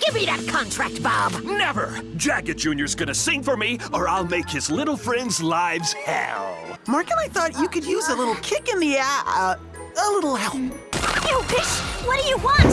Give me that contract, Bob. Never! Jagged Jr.'s gonna sing for me, or I'll make his little friends' lives hell. Mark and I thought you could use a little kick in the ass. Uh, a little help. You wish. What do you want?